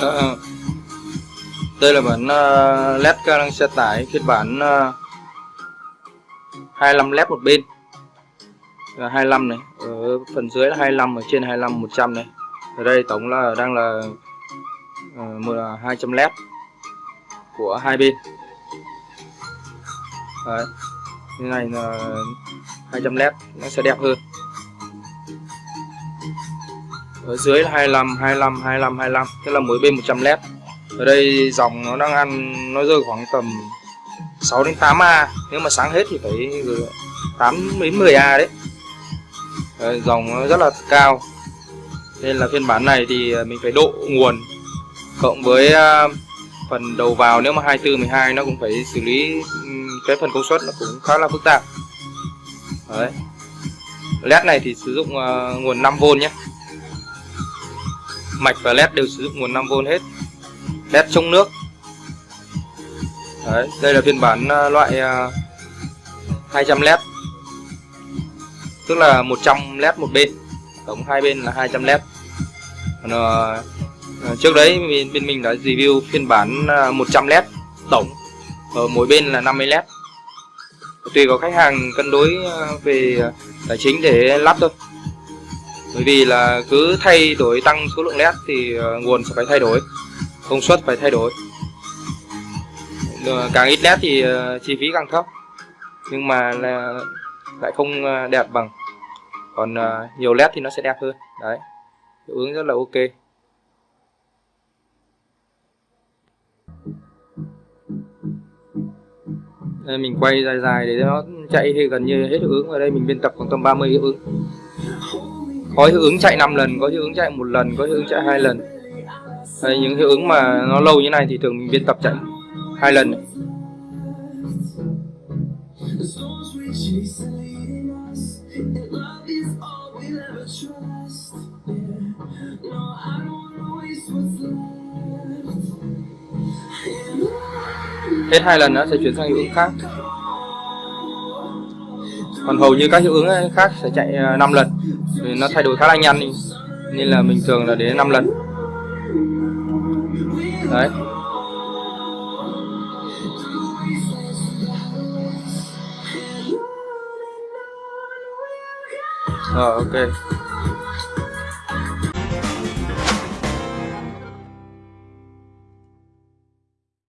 Ờ, ờ, đây là bản uh, led đang xe tải phiên bản ờ, uh, 25 led một bên. Là 25 này ở phần dưới là 25 ở trên 25 100 này. Ở đây tổng là đang là uh, 200 led của hai bên. Đấy. như này là 200 led nó sẽ đẹp hơn ở dưới là 25 25 25 25 tức là mỗi bên 100 led ở đây dòng nó đang ăn nó rơi khoảng tầm 6 đến 8 A. Nếu mà sáng hết thì phải 8 đến 10 A đấy. Đấy, dòng nó rất là cao. Nên là phiên bản này thì ờ, mình phải độ nguồn cộng với ờ, phần đầu vào. Nếu mà 24 12 nó cũng phải xử lý cái phần công suất nó cũng khá là phức tạp. Đấy. Led này thì sử dụng uh, nguồn 5V nhé mạch và led đều sử dụng nguồn 5V hết. Led trong nước. Đấy đây là phiên bản ờ, loại ờ, 200 led. Tức là 100 led một bên tổng hai bên là 200 led. Còn, uh, trước đấy bên, bên mình đã review phiên bản 100 led tổng ở mỗi bên là 50 led. Tùy vào khách hàng cân đối về tài chính để lắp thôi bởi vì là cứ thay đổi tăng số lượng led thì ờ, nguồn sẽ phải thay đổi, công suất phải thay đổi. Ờ, càng ít led thì ờ, chi phí càng thấp, nhưng mà là lại không đẹp bằng. Còn nhiều led thì nó sẽ đẹp hơn, đấy, hiệu ứng rất là ok. Đây, mình quay dài dài để nó chạy thì gần như hết hiệu ứng. Ở đây mình biên tập khoảng tầm 30 hiệu ứng có hiệu ứng chạy 5 lần có hiệu ứng chạy một lần có hiệu ứng chạy hai lần. Đấy, những hiệu ứng mà nó lâu như này thì thường mình biên tập chạy hai lần. Hết hai lần nữa sẽ chuyển sang hiệu ứng khác còn hầu như các hiệu ứng ờ, khác sẽ chạy ờ, 5 lần. Vì nó thay đổi khá là nhanh nên là mình thường là đến 5 lần. Đấy. Rồi ok.